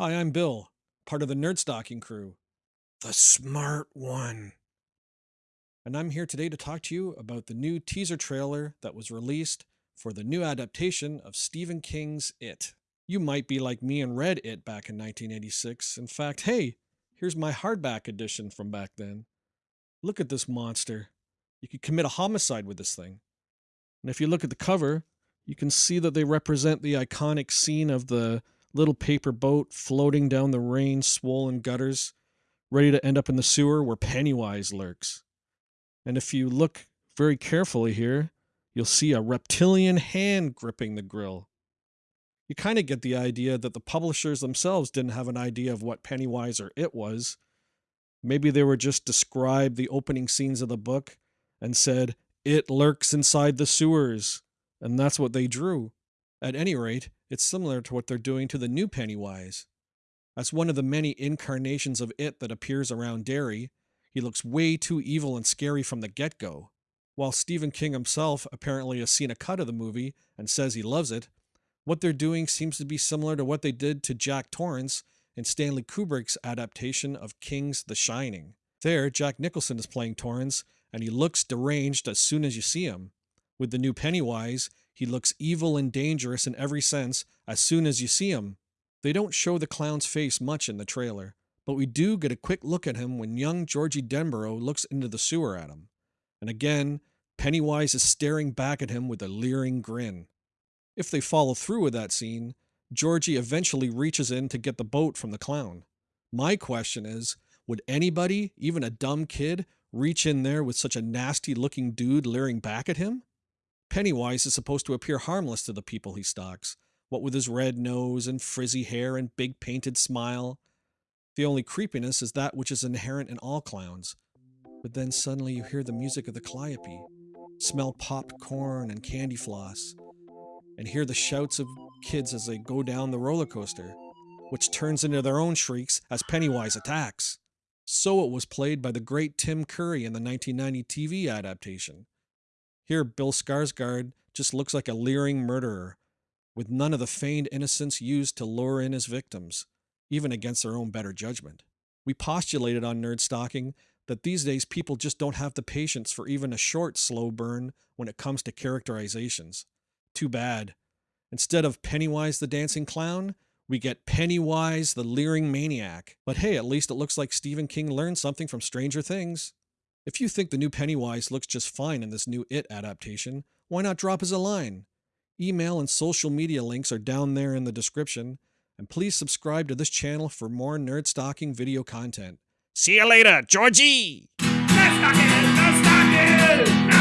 Hi, I'm Bill, part of the Nerd Stalking crew. The smart one. And I'm here today to talk to you about the new teaser trailer that was released for the new adaptation of Stephen King's It. You might be like me and read It back in 1986. In fact, hey, here's my hardback edition from back then. Look at this monster. You could commit a homicide with this thing. And if you look at the cover, you can see that they represent the iconic scene of the little paper boat floating down the rain swollen gutters, ready to end up in the sewer where Pennywise lurks. And if you look very carefully here, you'll see a reptilian hand gripping the grill. You kind of get the idea that the publishers themselves didn't have an idea of what Pennywise or it was. Maybe they were just described the opening scenes of the book and said, It lurks inside the sewers. And that's what they drew. At any rate, it's similar to what they're doing to the new Pennywise. That's one of the many incarnations of it that appears around Derry, he looks way too evil and scary from the get go. While Stephen King himself apparently has seen a cut of the movie and says he loves it, what they're doing seems to be similar to what they did to Jack Torrance in Stanley Kubrick's adaptation of King's The Shining. There, Jack Nicholson is playing Torrance, and he looks deranged as soon as you see him. With the new Pennywise, he looks evil and dangerous in every sense as soon as you see him. They don't show the clown's face much in the trailer, but we do get a quick look at him when young Georgie Denbrough looks into the sewer at him. And again, Pennywise is staring back at him with a leering grin. If they follow through with that scene, Georgie eventually reaches in to get the boat from the clown. My question is would anybody, even a dumb kid, reach in there with such a nasty looking dude leering back at him? Pennywise is supposed to appear harmless to the people he stalks, what with his red nose and frizzy hair and big painted smile. The only creepiness is that which is inherent in all clowns. But then suddenly you hear the music of the calliope, smell popped corn and candy floss, and hear the shouts of kids as they go down the roller coaster, which turns into their own shrieks as Pennywise attacks. So it was played by the great Tim Curry in the 1990 TV adaptation. Here, Bill Skarsgård just looks like a leering murderer, with none of the feigned innocence used to lure in his victims, even against their own better judgment. We postulated on Nerd Stalking that these days people just don't have the patience for even a short, slow burn when it comes to characterizations. Too bad. Instead of Pennywise the dancing clown, we get Pennywise the leering maniac. But hey, at least it looks like Stephen King learned something from Stranger Things. If you think the new Pennywise looks just fine in this new It adaptation, why not drop us a line? Email and social media links are down there in the description, and please subscribe to this channel for more nerd stalking video content. See you later, Georgie! Nerd stalking, nerd stalking,